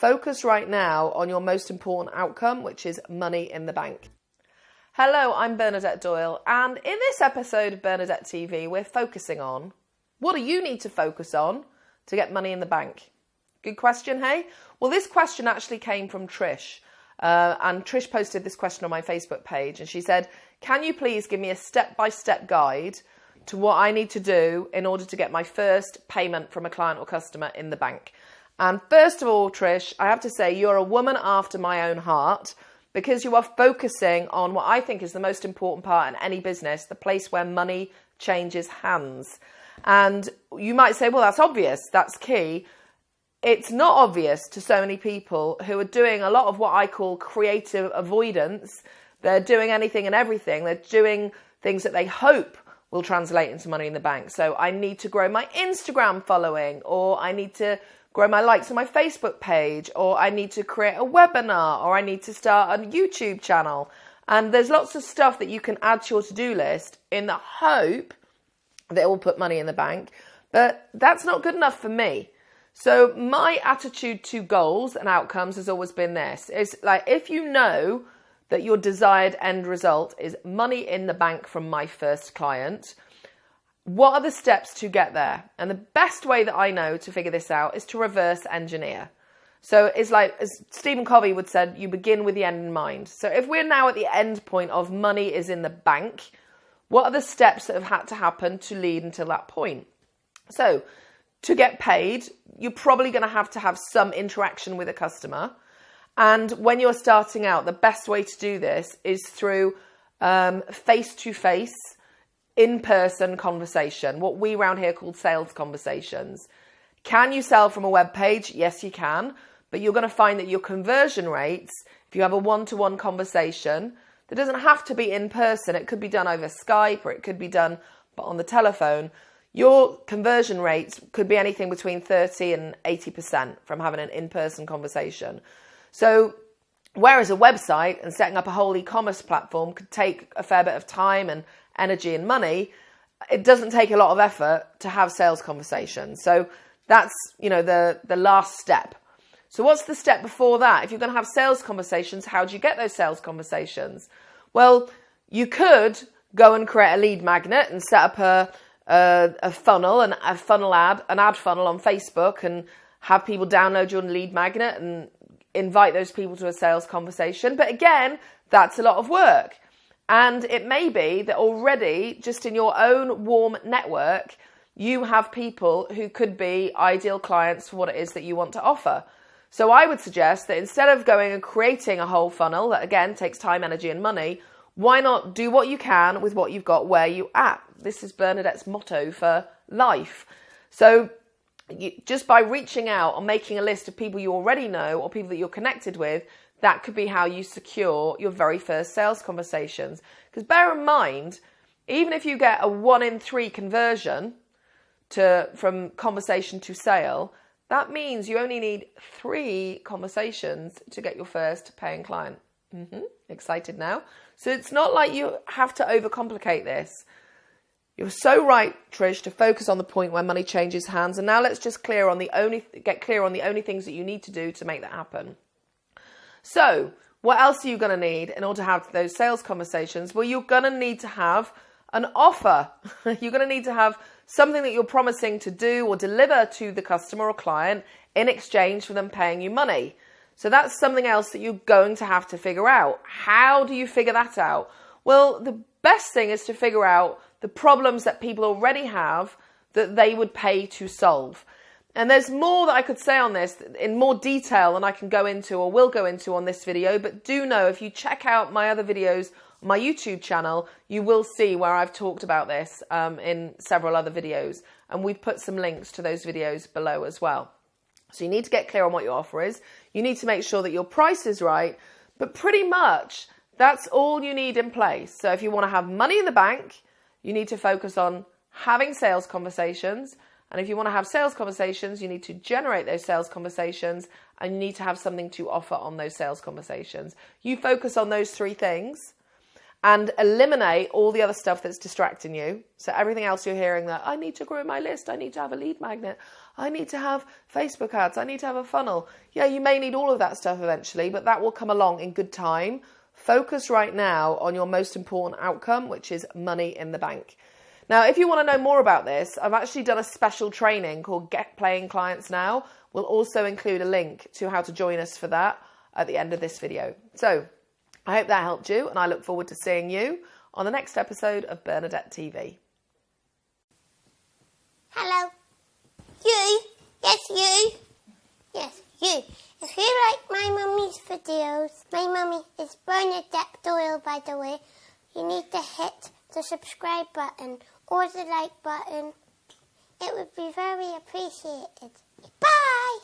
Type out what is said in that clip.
Focus right now on your most important outcome, which is money in the bank. Hello, I'm Bernadette Doyle, and in this episode of Bernadette TV, we're focusing on what do you need to focus on to get money in the bank? Good question, hey? Well, this question actually came from Trish. Uh, and Trish posted this question on my Facebook page, and she said, Can you please give me a step by step guide to what I need to do in order to get my first payment from a client or customer in the bank? And first of all, Trish, I have to say, you're a woman after my own heart because you are focusing on what I think is the most important part in any business the place where money changes hands. And you might say, well, that's obvious, that's key it's not obvious to so many people who are doing a lot of what I call creative avoidance. They're doing anything and everything. They're doing things that they hope will translate into money in the bank. So I need to grow my Instagram following, or I need to grow my likes on my Facebook page, or I need to create a webinar, or I need to start a YouTube channel. And there's lots of stuff that you can add to your to do list in the hope that it will put money in the bank. But that's not good enough for me. So my attitude to goals and outcomes has always been this. It's like if you know that your desired end result is money in the bank from my first client, what are the steps to get there? And the best way that I know to figure this out is to reverse engineer. So it's like, as Stephen Covey would said, you begin with the end in mind. So if we're now at the end point of money is in the bank, what are the steps that have had to happen to lead until that point? So to get paid, you're probably going to have to have some interaction with a customer. And when you're starting out, the best way to do this is through face to face, in person conversation, what we around here called sales conversations. Can you sell from a web page? Yes, you can. But you're going to find that your conversion rates, if you have a one to one conversation, that doesn't have to be in person. It could be done over Skype or it could be done on the telephone your conversion rates could be anything between 30 and 80% from having an in person conversation. So, whereas a website and setting up a whole e commerce platform could take a fair bit of time and energy and money, it doesn't take a lot of effort to have sales conversations. So, that's you know the the last step. So what's the step before that? If you're going to have sales conversations, how do you get those sales conversations? Well, you could go and create a lead magnet and set up a a, a funnel, and a funnel ad, an ad funnel on Facebook, and have people download your lead magnet and invite those people to a sales conversation. But again, that's a lot of work. And it may be that already, just in your own warm network, you have people who could be ideal clients for what it is that you want to offer. So I would suggest that instead of going and creating a whole funnel that again takes time, energy, and money, why not do what you can with what you've got where you at? This is Bernadette's motto for life. So you, just by reaching out and making a list of people you already know or people that you're connected with, that could be how you secure your very first sales conversations. Because bear in mind, even if you get a one in three conversion to from conversation to sale, that means you only need three conversations to get your first paying client. Mm-hmm. Excited now? So it's not like you have to overcomplicate this. You're so right, Trish, to focus on the point where money changes hands. And now let's just clear on the only get clear on the only things that you need to do to make that happen. So, what else are you going to need in order to have those sales conversations? Well, you're going to need to have an offer. you're going to need to have something that you're promising to do or deliver to the customer or client in exchange for them paying you money. So that's something else that you're going to have to figure out. How do you figure that out? Well, the best thing is to figure out the problems that people already have that they would pay to solve. And there's more that I could say on this in more detail than I can go into or will go into on this video. But do know if you check out my other videos on my YouTube channel, you will see where I've talked about this um, in several other videos. And we've put some links to those videos below as well. So you need to get clear on what your offer is. You need to make sure that your price is right. But pretty much that's all you need in place. So if you want to have money in the bank, you need to focus on having sales conversations. And if you want to have sales conversations, you need to generate those sales conversations and you need to have something to offer on those sales conversations. You focus on those three things and eliminate all the other stuff that's distracting you. So everything else you're hearing that I need to grow my list, I need to have a lead magnet, I need to have Facebook ads. I need to have a funnel. Yeah, you may need all of that stuff eventually, but that will come along in good time. Focus right now on your most important outcome, which is money in the bank. Now, if you want to know more about this, I've actually done a special training called Get Paying Clients Now. We'll also include a link to how to join us for that at the end of this video. So, I hope that helped you, and I look forward to seeing you on the next episode of Bernadette TV. Hello. You. Yes, you. Yes, you. If you like my mummy's videos, my mummy is Bernadette Doyle, by the way. You need to hit the subscribe button or the like button. It would be very appreciated. Bye!